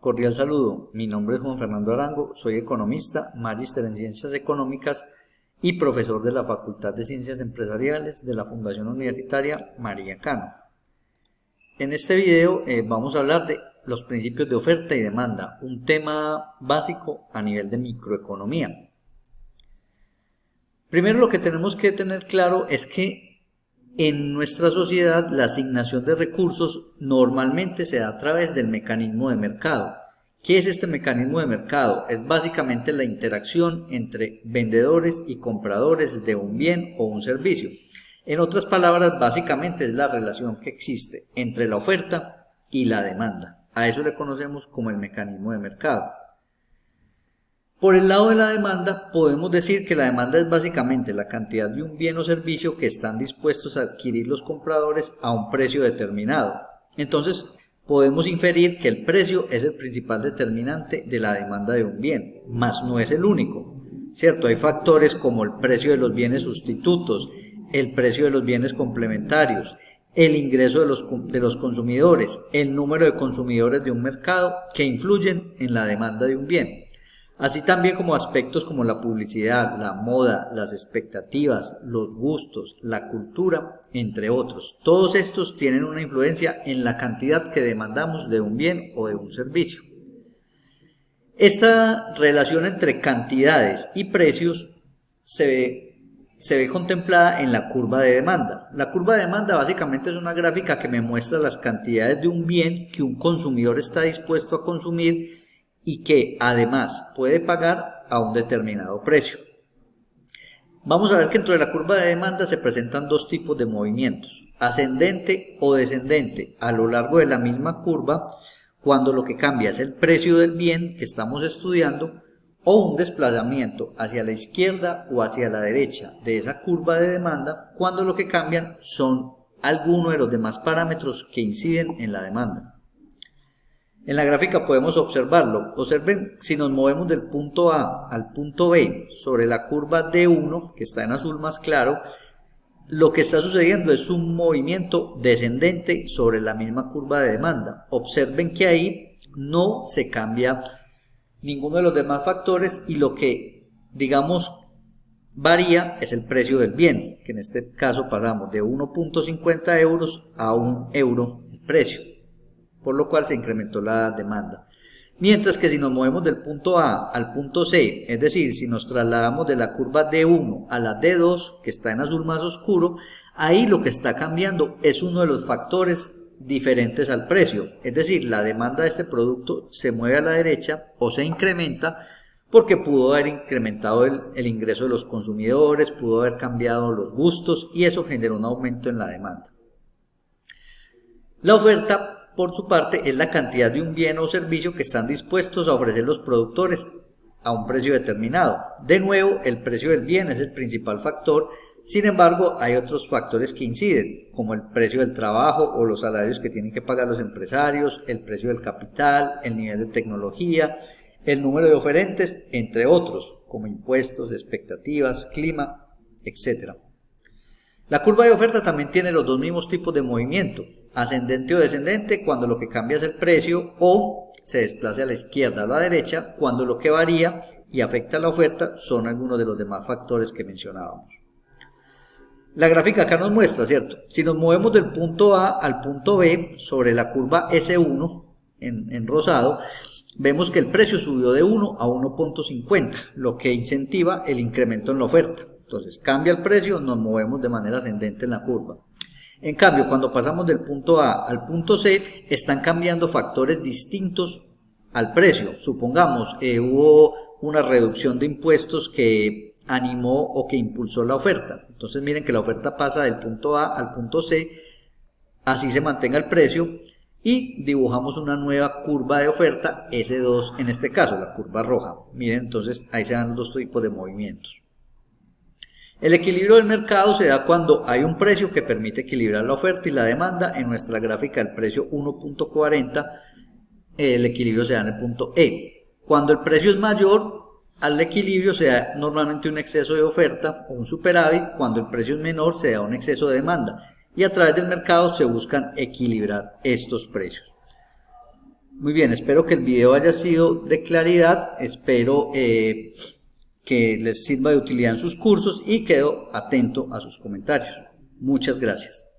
Cordial saludo, mi nombre es Juan Fernando Arango, soy economista, magíster en Ciencias Económicas y profesor de la Facultad de Ciencias Empresariales de la Fundación Universitaria María Cano. En este video eh, vamos a hablar de los principios de oferta y demanda, un tema básico a nivel de microeconomía. Primero lo que tenemos que tener claro es que en nuestra sociedad la asignación de recursos normalmente se da a través del mecanismo de mercado. ¿Qué es este mecanismo de mercado? Es básicamente la interacción entre vendedores y compradores de un bien o un servicio. En otras palabras, básicamente es la relación que existe entre la oferta y la demanda. A eso le conocemos como el mecanismo de mercado. Por el lado de la demanda, podemos decir que la demanda es básicamente la cantidad de un bien o servicio que están dispuestos a adquirir los compradores a un precio determinado. Entonces, podemos inferir que el precio es el principal determinante de la demanda de un bien, mas no es el único. ¿Cierto? Hay factores como el precio de los bienes sustitutos, el precio de los bienes complementarios, el ingreso de los, de los consumidores, el número de consumidores de un mercado que influyen en la demanda de un bien así también como aspectos como la publicidad, la moda, las expectativas, los gustos, la cultura, entre otros. Todos estos tienen una influencia en la cantidad que demandamos de un bien o de un servicio. Esta relación entre cantidades y precios se ve, se ve contemplada en la curva de demanda. La curva de demanda básicamente es una gráfica que me muestra las cantidades de un bien que un consumidor está dispuesto a consumir y que además puede pagar a un determinado precio. Vamos a ver que dentro de la curva de demanda se presentan dos tipos de movimientos, ascendente o descendente a lo largo de la misma curva cuando lo que cambia es el precio del bien que estamos estudiando o un desplazamiento hacia la izquierda o hacia la derecha de esa curva de demanda cuando lo que cambian son algunos de los demás parámetros que inciden en la demanda. En la gráfica podemos observarlo. Observen si nos movemos del punto A al punto B sobre la curva D1, que está en azul más claro, lo que está sucediendo es un movimiento descendente sobre la misma curva de demanda. Observen que ahí no se cambia ninguno de los demás factores y lo que, digamos, varía es el precio del bien, que en este caso pasamos de 1.50 euros a 1 euro el precio por lo cual se incrementó la demanda. Mientras que si nos movemos del punto A al punto C, es decir, si nos trasladamos de la curva D1 a la D2, que está en azul más oscuro, ahí lo que está cambiando es uno de los factores diferentes al precio. Es decir, la demanda de este producto se mueve a la derecha o se incrementa porque pudo haber incrementado el, ingreso de los consumidores, pudo haber cambiado los gustos y eso generó un aumento en la demanda. La oferta por su parte, es la cantidad de un bien o servicio que están dispuestos a ofrecer los productores a un precio determinado. De nuevo, el precio del bien es el principal factor, sin embargo, hay otros factores que inciden, como el precio del trabajo o los salarios que tienen que pagar los empresarios, el precio del capital, el nivel de tecnología, el número de oferentes, entre otros, como impuestos, expectativas, clima, etc. La curva de oferta también tiene los dos mismos tipos de movimiento, ascendente o descendente cuando lo que cambia es el precio o se desplaza a la izquierda o a la derecha cuando lo que varía y afecta a la oferta son algunos de los demás factores que mencionábamos. La gráfica acá nos muestra, ¿cierto? Si nos movemos del punto A al punto B sobre la curva S1 en, en rosado, vemos que el precio subió de 1 a 1.50, lo que incentiva el incremento en la oferta. Entonces cambia el precio, nos movemos de manera ascendente en la curva. En cambio, cuando pasamos del punto A al punto C, están cambiando factores distintos al precio. Supongamos, eh, hubo una reducción de impuestos que animó o que impulsó la oferta. Entonces miren que la oferta pasa del punto A al punto C, así se mantenga el precio y dibujamos una nueva curva de oferta S2 en este caso, la curva roja. Miren, entonces ahí se dan los dos tipos de movimientos. El equilibrio del mercado se da cuando hay un precio que permite equilibrar la oferta y la demanda. En nuestra gráfica el precio 1.40, el equilibrio se da en el punto E. Cuando el precio es mayor al equilibrio se da normalmente un exceso de oferta o un superávit. Cuando el precio es menor se da un exceso de demanda. Y a través del mercado se buscan equilibrar estos precios. Muy bien, espero que el video haya sido de claridad, espero eh, que les sirva de utilidad en sus cursos y quedo atento a sus comentarios. Muchas gracias.